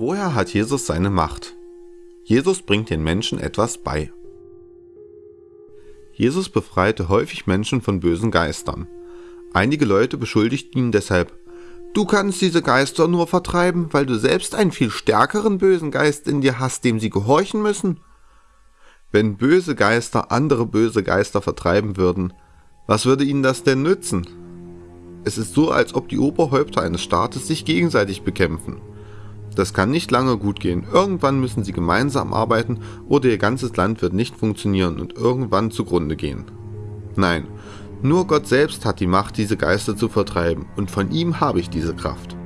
Woher hat Jesus seine Macht? Jesus bringt den Menschen etwas bei. Jesus befreite häufig Menschen von bösen Geistern. Einige Leute beschuldigten ihn deshalb, du kannst diese Geister nur vertreiben, weil du selbst einen viel stärkeren bösen Geist in dir hast, dem sie gehorchen müssen. Wenn böse Geister andere böse Geister vertreiben würden, was würde ihnen das denn nützen? Es ist so, als ob die Oberhäupter eines Staates sich gegenseitig bekämpfen. Das kann nicht lange gut gehen. Irgendwann müssen sie gemeinsam arbeiten oder ihr ganzes Land wird nicht funktionieren und irgendwann zugrunde gehen. Nein, nur Gott selbst hat die Macht, diese Geister zu vertreiben und von ihm habe ich diese Kraft.